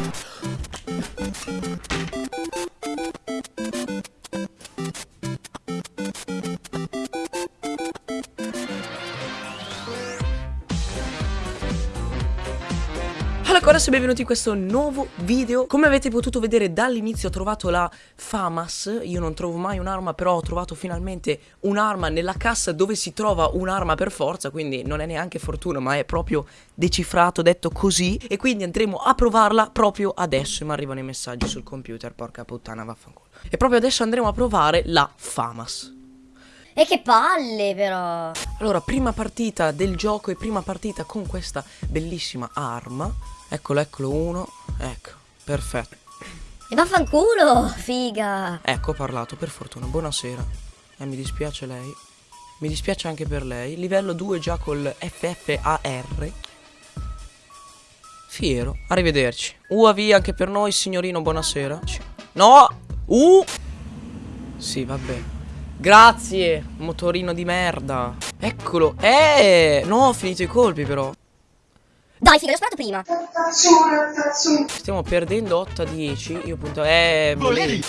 Thank you. Allora ragazzi benvenuti in questo nuovo video. Come avete potuto vedere dall'inizio ho trovato la FAMAS. Io non trovo mai un'arma però ho trovato finalmente un'arma nella cassa dove si trova un'arma per forza Quindi non è neanche fortuna ma è proprio decifrato, detto così. E quindi andremo a provarla proprio adesso. E mi arrivano i messaggi sul computer, porca puttana vaffanculo. E proprio adesso andremo a provare la FAMAS e che palle però Allora prima partita del gioco e prima partita con questa bellissima arma Eccolo, eccolo uno. Ecco, perfetto. E vaffanculo, figa. Ecco, ho parlato, per fortuna. Buonasera. Eh, mi dispiace lei. Mi dispiace anche per lei. Livello 2 già col FFAR. Fiero. Arrivederci. UAV anche per noi, signorino, buonasera. No! Uh! Sì, vabbè. Grazie, motorino di merda. Eccolo. Eh! No, ho finito i colpi però. Dai, figa, l'ho sparato prima. Stiamo perdendo 8 a 10. Io punto. Eh. Volevi.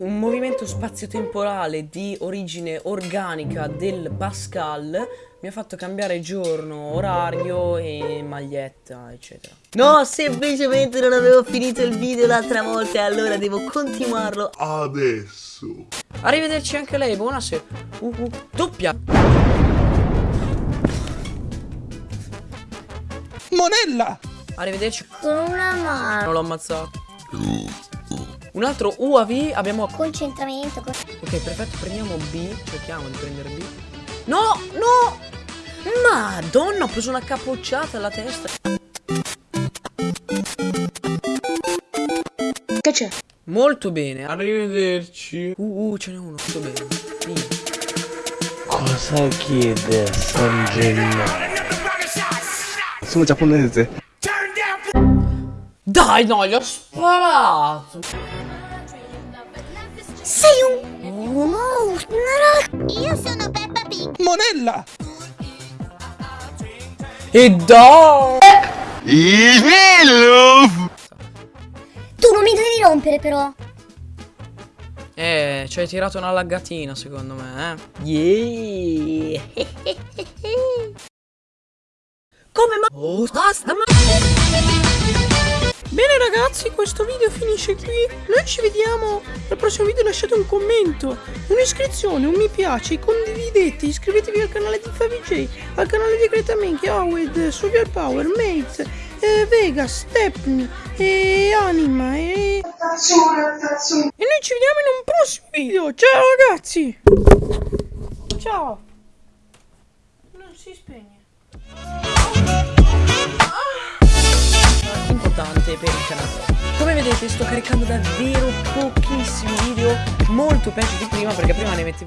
Un movimento spazio-temporale di origine organica del Pascal mi ha fatto cambiare giorno, orario e maglietta, eccetera. No, semplicemente non avevo finito il video l'altra volta e allora devo continuarlo adesso. Arrivederci anche lei, buonasera. Uh, uh, doppia. Monella! Arrivederci. Con una mano. Non l'ho ammazzato. Un altro UAV abbiamo... Concentramento. Ok, perfetto, prendiamo B. Cerchiamo di prendere B. No, no! Madonna, ho preso una capocciata alla testa. Che c'è? Molto bene. Arrivederci. Uh, uh, ce n'è uno. Molto bene. Via. Cosa chiede San Gennaro? Sono giapponese. Dai, no, gli ho sparato. Sei un... Oh, Io sono Peppa Pig. Monella! E dai! Tu rompere però. Eh, ci hai tirato una laggatina secondo me, eh. Yeah. Come ma... Oh, basta ma... Bene ragazzi, questo video finisce qui. Noi ci vediamo al prossimo video. Lasciate un commento, un'iscrizione, un mi piace, condividete, iscrivetevi al canale di FaviJ, al canale di Greta Minky, Howard, Social Power, Mates, eh, Vega, Stepney, e Anima e... E noi ci vediamo in un prossimo video. Ciao ragazzi. Ciao. Non si spegne. importante per il canale come vedete sto caricando davvero pochissimi video molto peggio di prima perché prima ne mettevo